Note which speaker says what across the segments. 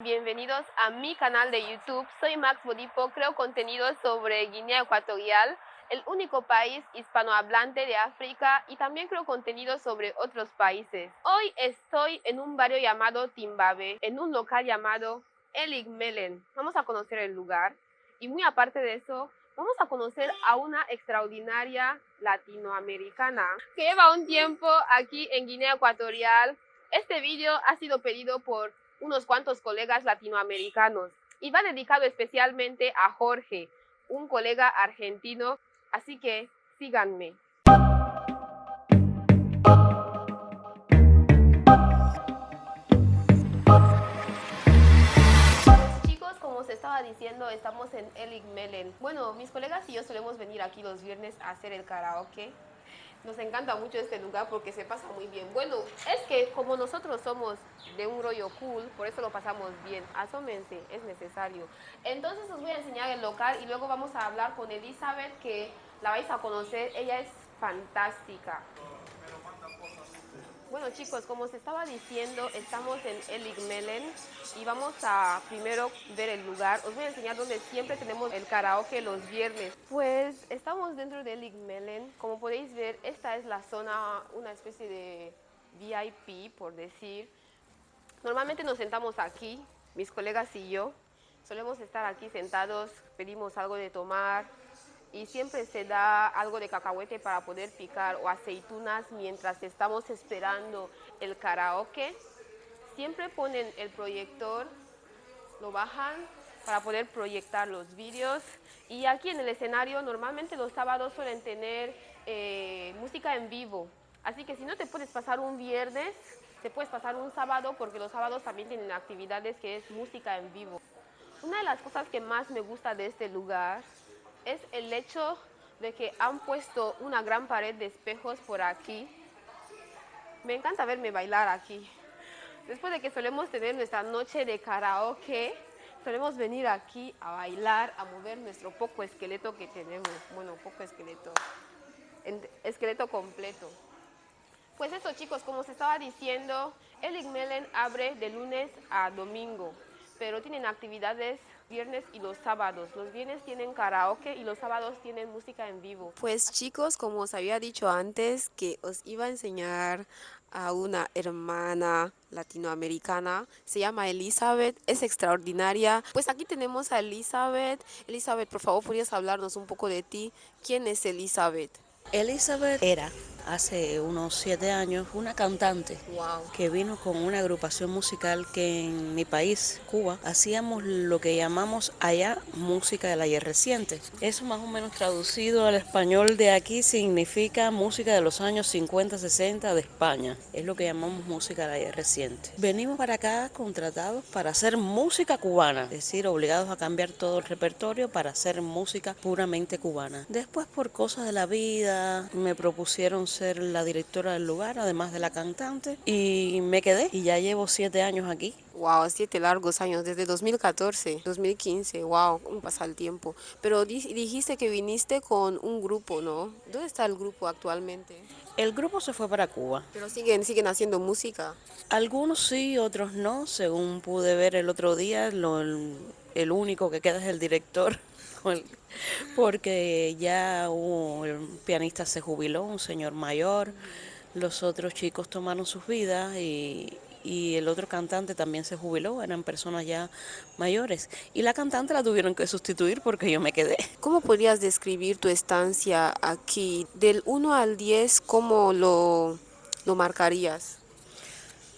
Speaker 1: Bienvenidos a mi canal de YouTube. Soy Max Bodipo, creo contenido sobre Guinea Ecuatorial, el único país hispanohablante de África y también creo contenido sobre otros países. Hoy estoy en un barrio llamado Timbabe, en un local llamado Elig Melen. Vamos a conocer el lugar y muy aparte de eso, vamos a conocer a una extraordinaria latinoamericana que lleva un tiempo aquí en Guinea Ecuatorial. Este vídeo ha sido pedido por unos cuantos colegas latinoamericanos y va dedicado especialmente a Jorge, un colega argentino, así que síganme. Estaba diciendo, estamos en Melen. Bueno, mis colegas y yo solemos venir aquí los viernes a hacer el karaoke nos encanta mucho este lugar porque se pasa muy bien. Bueno, es que como nosotros somos de un rollo cool, por eso lo pasamos bien. Asómense, es necesario. Entonces os voy a enseñar el local y luego vamos a hablar con Elizabeth que la vais a conocer. Ella es fantástica. Bueno chicos, como se estaba diciendo, estamos en Eligmelen y vamos a primero ver el lugar. Os voy a enseñar donde siempre tenemos el karaoke los viernes. Pues estamos dentro de Eligmelen. Como podéis ver, esta es la zona, una especie de VIP, por decir. Normalmente nos sentamos aquí, mis colegas y yo. Solemos estar aquí sentados, pedimos algo de tomar, y siempre se da algo de cacahuete para poder picar o aceitunas mientras estamos esperando el karaoke. Siempre ponen el proyector, lo bajan para poder proyectar los vídeos y aquí en el escenario normalmente los sábados suelen tener eh, música en vivo. Así que si no te puedes pasar un viernes, te puedes pasar un sábado porque los sábados también tienen actividades que es música en vivo. Una de las cosas que más me gusta de este lugar es el hecho de que han puesto una gran pared de espejos por aquí. Me encanta verme bailar aquí. Después de que solemos tener nuestra noche de karaoke, solemos venir aquí a bailar, a mover nuestro poco esqueleto que tenemos. Bueno, poco esqueleto. Esqueleto completo. Pues eso chicos, como se estaba diciendo, el Igmelen abre de lunes a domingo, pero tienen actividades viernes y los sábados. Los viernes tienen karaoke y los sábados tienen música en vivo. Pues chicos, como os había dicho antes, que os iba a enseñar a una hermana latinoamericana, se llama Elizabeth, es extraordinaria. Pues aquí tenemos a Elizabeth. Elizabeth, por favor, ¿podrías hablarnos un poco de ti? ¿Quién es Elizabeth?
Speaker 2: Elizabeth era hace unos siete años una cantante que vino con una agrupación musical que en mi país, Cuba, hacíamos lo que llamamos allá música del ayer reciente. Eso más o menos traducido al español de aquí significa música de los años 50, 60 de España. Es lo que llamamos música del ayer reciente. Venimos para acá contratados para hacer música cubana, es decir, obligados a cambiar todo el repertorio para hacer música puramente cubana. Después por cosas de la vida me propusieron ser la directora del lugar, además de la cantante, y me quedé y ya llevo siete años aquí.
Speaker 1: Wow, siete largos años, desde 2014, 2015, wow, cómo pasa el tiempo. Pero dijiste que viniste con un grupo, ¿no? ¿Dónde está el grupo actualmente?
Speaker 2: El grupo se fue para Cuba.
Speaker 1: ¿Pero siguen, siguen haciendo música?
Speaker 2: Algunos sí, otros no. Según pude ver el otro día, lo, el único que queda es el director porque ya un pianista se jubiló, un señor mayor, los otros chicos tomaron sus vidas y, y el otro cantante también se jubiló, eran personas ya mayores. Y la cantante la tuvieron que sustituir porque yo me quedé.
Speaker 1: ¿Cómo podrías describir tu estancia aquí? Del 1 al 10, ¿cómo lo, lo marcarías?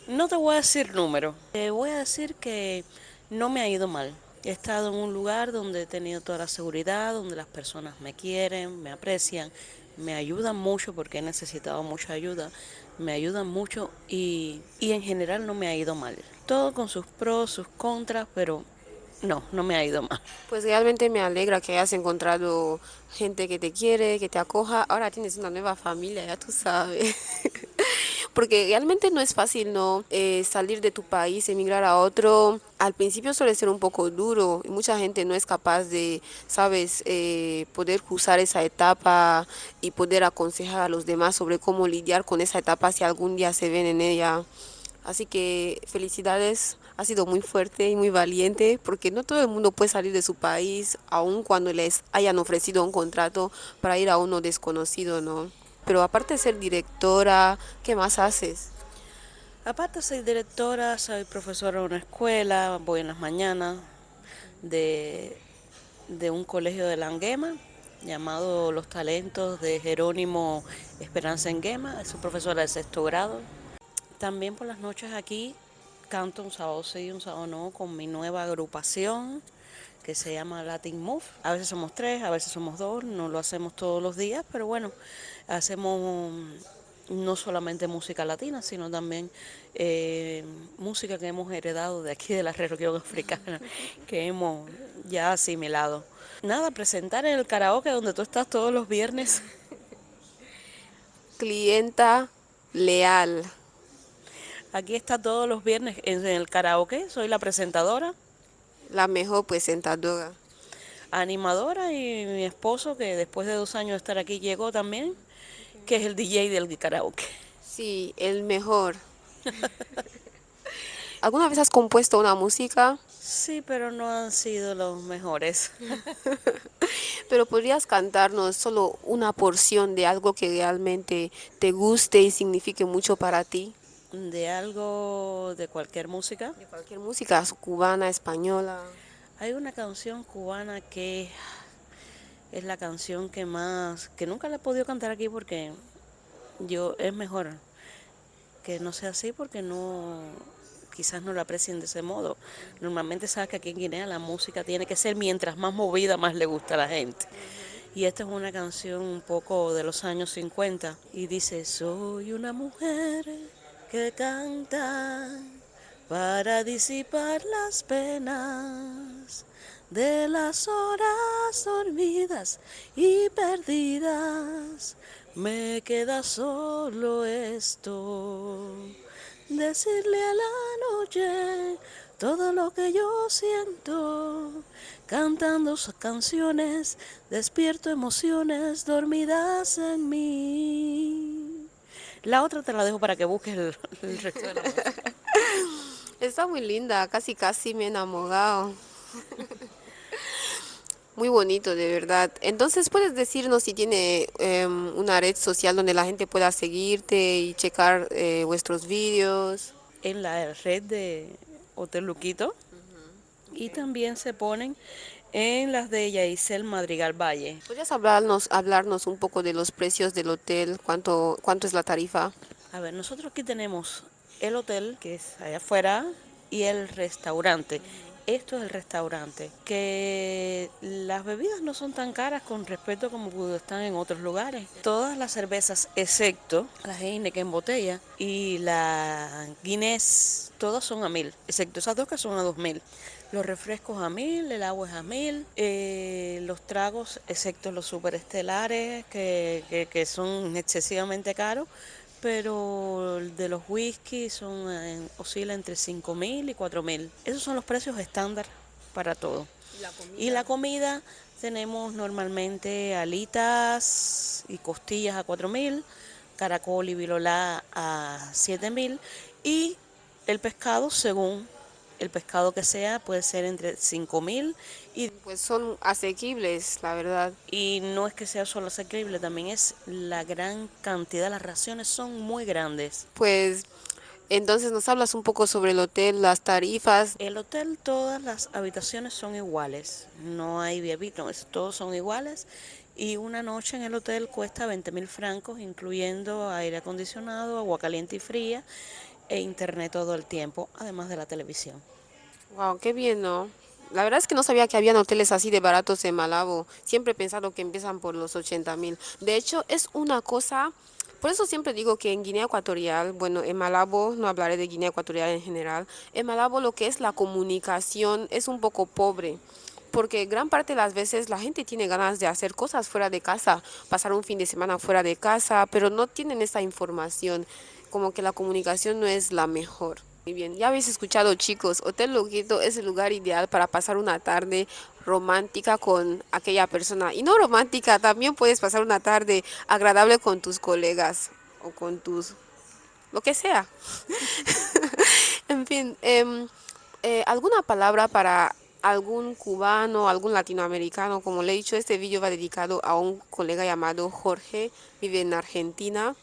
Speaker 2: No te voy a decir número, te voy a decir que no me ha ido mal. He estado en un lugar donde he tenido toda la seguridad, donde las personas me quieren, me aprecian, me ayudan mucho porque he necesitado mucha ayuda, me ayudan mucho y, y en general no me ha ido mal. Todo con sus pros, sus contras, pero no, no me ha ido mal.
Speaker 1: Pues realmente me alegra que hayas encontrado gente que te quiere, que te acoja. Ahora tienes una nueva familia, ya tú sabes. porque realmente no es fácil no eh, salir de tu país, emigrar a otro. Al principio suele ser un poco duro y mucha gente no es capaz de, sabes, eh, poder cruzar esa etapa y poder aconsejar a los demás sobre cómo lidiar con esa etapa si algún día se ven en ella. Así que felicidades ha sido muy fuerte y muy valiente porque no todo el mundo puede salir de su país, aun cuando les hayan ofrecido un contrato para ir a uno desconocido, ¿no? Pero aparte de ser directora, ¿qué más haces?
Speaker 2: Aparte soy directora, soy profesora en una escuela, voy en las mañanas de, de un colegio de Languema llamado Los Talentos de Jerónimo Esperanza Enguema, un profesora de sexto grado. También por las noches aquí canto un sábado sí y un sábado no con mi nueva agrupación que se llama Latin Move. A veces somos tres, a veces somos dos, no lo hacemos todos los días, pero bueno, hacemos no solamente música latina, sino también eh, música que hemos heredado de aquí de la región africana, que hemos ya asimilado. Nada, presentar en el karaoke donde tú estás todos los viernes.
Speaker 1: Clienta leal.
Speaker 2: Aquí está todos los viernes en el karaoke, soy la presentadora.
Speaker 1: La mejor presentadora.
Speaker 2: Animadora y mi esposo, que después de dos años de estar aquí llegó también, que es el DJ del karaoke.
Speaker 1: Sí, el mejor. ¿Alguna vez has compuesto una música?
Speaker 2: Sí, pero no han sido los mejores.
Speaker 1: pero podrías cantarnos solo una porción de algo que realmente te guste y signifique mucho para ti
Speaker 2: de algo, de cualquier música.
Speaker 1: De cualquier música, cubana, española.
Speaker 2: Hay una canción cubana que es la canción que más, que nunca la he podido cantar aquí porque yo es mejor que no sea así porque no, quizás no la aprecien de ese modo. Normalmente sabes que aquí en Guinea la música tiene que ser mientras más movida, más le gusta a la gente. Y esta es una canción un poco de los años 50 y dice, soy una mujer que cantan para disipar las penas de las horas dormidas y perdidas. Me queda solo esto, decirle a la noche todo lo que yo siento, cantando sus canciones, despierto emociones dormidas en mí. La otra te la dejo para que busques el, resto de la
Speaker 1: Está muy linda, casi casi me he enamorado. Muy bonito, de verdad. Entonces, ¿puedes decirnos si tiene em, una red social donde la gente pueda seguirte y checar eh, vuestros vídeos?
Speaker 2: En la red de Hotel Luquito. Y también se ponen en las de Yaisel Madrigal Valle.
Speaker 1: ¿Podrías hablarnos, hablarnos un poco de los precios del hotel? ¿Cuánto, ¿Cuánto es la tarifa?
Speaker 2: A ver, nosotros aquí tenemos el hotel, que es allá afuera, y el restaurante. Esto es el restaurante, que las bebidas no son tan caras con respecto como están en otros lugares. Todas las cervezas, excepto la Heineken en botella y la Guinness, todas son a mil, excepto esas dos que son a dos mil. Los refrescos a mil, el agua es a mil, eh, los tragos, excepto los superestelares, que, que, son excesivamente caros, pero de los whisky son eh, oscila entre cinco mil y cuatro mil. Esos son los precios estándar para todo. ¿Y la comida? tenemos normalmente alitas y costillas a cuatro mil, caracol y vilolá a siete mil y el pescado según el pescado que sea puede ser entre 5 mil y...
Speaker 1: Pues son asequibles, la verdad.
Speaker 2: Y no es que sea solo asequible, también es la gran cantidad, las raciones son muy grandes.
Speaker 1: Pues entonces nos hablas un poco sobre el hotel, las tarifas.
Speaker 2: El hotel, todas las habitaciones son iguales, no hay viavitos, todos son iguales. Y una noche en el hotel cuesta 20 mil francos, incluyendo aire acondicionado, agua caliente y fría e internet todo el tiempo, además de la televisión.
Speaker 1: Wow, qué bien, ¿no? La verdad es que no sabía que habían hoteles así de baratos en Malabo. Siempre he pensado que empiezan por los 80 mil. De hecho, es una cosa, por eso siempre digo que en Guinea Ecuatorial, bueno, en Malabo, no hablaré de Guinea Ecuatorial en general, en Malabo lo que es la comunicación es un poco pobre porque gran parte de las veces la gente tiene ganas de hacer cosas fuera de casa, pasar un fin de semana fuera de casa, pero no tienen esa información como que la comunicación no es la mejor. Muy bien, ya habéis escuchado chicos, Hotel Loquito es el lugar ideal para pasar una tarde romántica con aquella persona. Y no romántica, también puedes pasar una tarde agradable con tus colegas o con tus... lo que sea. en fin, em, Eh, ¿Alguna palabra para algún cubano, algún latinoamericano? Como le he dicho, este vídeo va dedicado a un colega llamado Jorge, vive en Argentina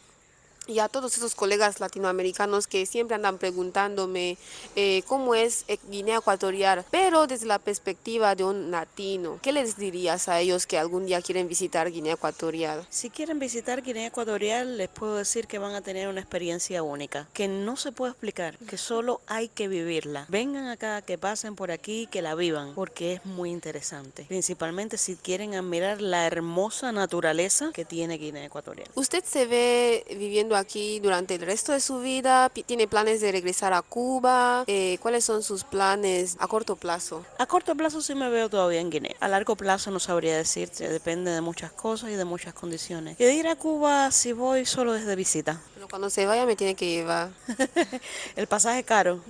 Speaker 1: y a todos esos colegas latinoamericanos que siempre andan preguntándome eh, cómo es eh, Guinea Ecuatorial, pero desde la perspectiva de un latino. ¿Qué les dirías a ellos que algún día quieren visitar Guinea Ecuatorial?
Speaker 2: Si quieren visitar Guinea Ecuatorial, les puedo decir que van a tener una experiencia única, que no se puede explicar, que solo hay que vivirla. Vengan acá, que pasen por aquí, que la vivan, porque es muy interesante. Principalmente si quieren admirar la hermosa naturaleza que tiene Guinea Ecuatorial.
Speaker 1: ¿Usted se ve viviendo aquí durante el resto de su vida? ¿Tiene planes de regresar a Cuba? Eh, ¿Cuáles son sus planes a corto plazo?
Speaker 2: A corto plazo sí me veo todavía en Guinea. A largo plazo no sabría decirte, depende de muchas cosas y de muchas condiciones. Y de ir a Cuba si voy solo desde visita.
Speaker 1: Pero cuando se vaya me tiene que llevar.
Speaker 2: el pasaje caro.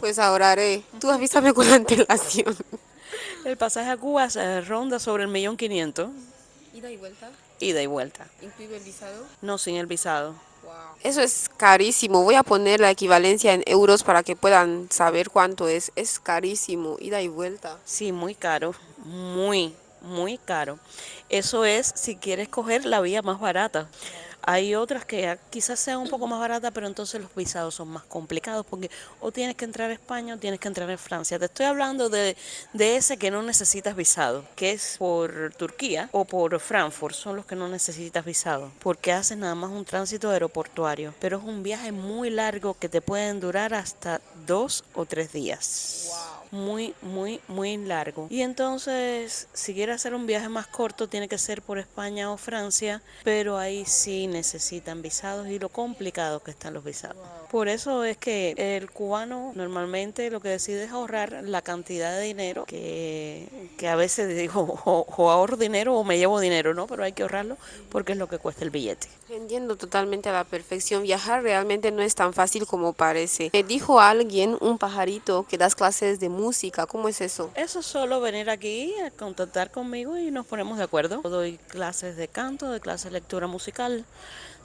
Speaker 1: Pues ahorraré. Tú avísame con antelación.
Speaker 2: El pasaje a Cuba se ronda sobre el millón quinientos.
Speaker 1: ¿Ida y vuelta?
Speaker 2: Ida y vuelta.
Speaker 1: ¿Incluye el visado?
Speaker 2: No, sin el visado.
Speaker 1: Eso es carísimo. Voy a poner la equivalencia en euros para que puedan saber cuánto es. Es carísimo, ida y vuelta.
Speaker 2: Sí, muy caro. Muy, muy caro. Eso es si quieres coger la vía más barata. Hay otras que quizás sean un poco más baratas, pero entonces los visados son más complicados porque o tienes que entrar a España o tienes que entrar a Francia. Te estoy hablando de, de ese que no necesitas visado, que es por Turquía o por Frankfurt, son los que no necesitas visado, porque haces nada más un tránsito aeroportuario, pero es un viaje muy largo que te pueden durar hasta dos o tres días. Muy, muy, muy largo. Y entonces, si quieres hacer un viaje más corto, tiene que ser por España o Francia, pero ahí sí necesitan visados y lo complicado que están los visados. Por eso es que el cubano normalmente lo que decide es ahorrar la cantidad de dinero que, que a veces digo, o, ahorro dinero o me llevo dinero, ¿no? Pero hay que ahorrarlo porque es lo que cuesta el billete.
Speaker 1: Entiendo totalmente a la perfección. Viajar realmente no es tan fácil como parece. Me dijo alguien, un pajarito, que das clases de música. ¿Cómo es eso?
Speaker 2: Eso es solo venir aquí a contactar conmigo y nos ponemos de acuerdo. Doy clases de canto, doy clases de lectura musical,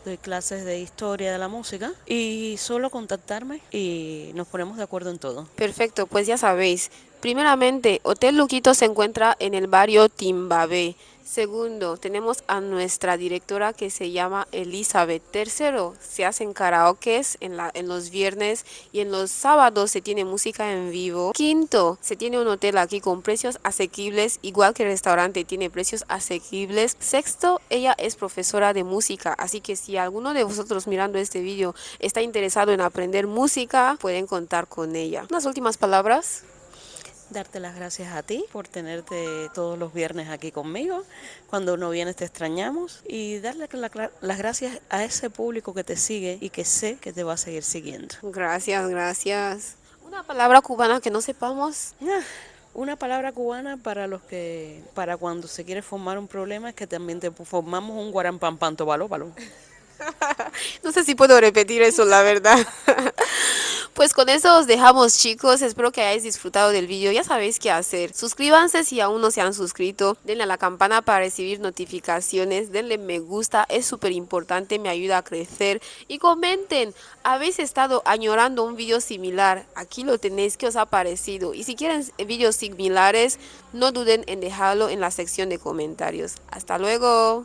Speaker 2: doy clases de historia de la música y solo contactarme y nos ponemos de acuerdo en todo.
Speaker 1: Perfecto, pues ya sabéis. Primeramente, Hotel Luquito se encuentra en el barrio Timbabé. Segundo, tenemos a nuestra directora que se llama Elizabeth. Tercero, se hacen karaokes en, la, en los viernes y en los sábados se tiene música en vivo. Quinto, se tiene un hotel aquí con precios asequibles, igual que el restaurante tiene precios asequibles. Sexto, ella es profesora de música, así que si alguno de vosotros mirando este vídeo está interesado en aprender música, pueden contar con ella. Unas últimas palabras
Speaker 2: darte las gracias a ti por tenerte todos los viernes aquí conmigo. Cuando uno viene te extrañamos y darle las gracias a ese público que te sigue y que sé que te va a seguir siguiendo.
Speaker 1: Gracias, gracias. Una palabra cubana que no sepamos.
Speaker 2: Ah, una palabra cubana para los que, para cuando se quiere formar un problema es que también te formamos un guarampampanto baló, baló.
Speaker 1: no sé si puedo repetir eso, la verdad. Pues con eso os dejamos chicos, espero que hayáis disfrutado del vídeo, ya sabéis qué hacer. Suscríbanse si aún no se han suscrito, denle a la campana para recibir notificaciones, denle me gusta, es súper importante, me ayuda a crecer. Y comenten, ¿habéis estado añorando un vídeo similar? Aquí lo tenéis, ¿qué os ha parecido? Y si quieren vídeos similares, no duden en dejarlo en la sección de comentarios. Hasta luego.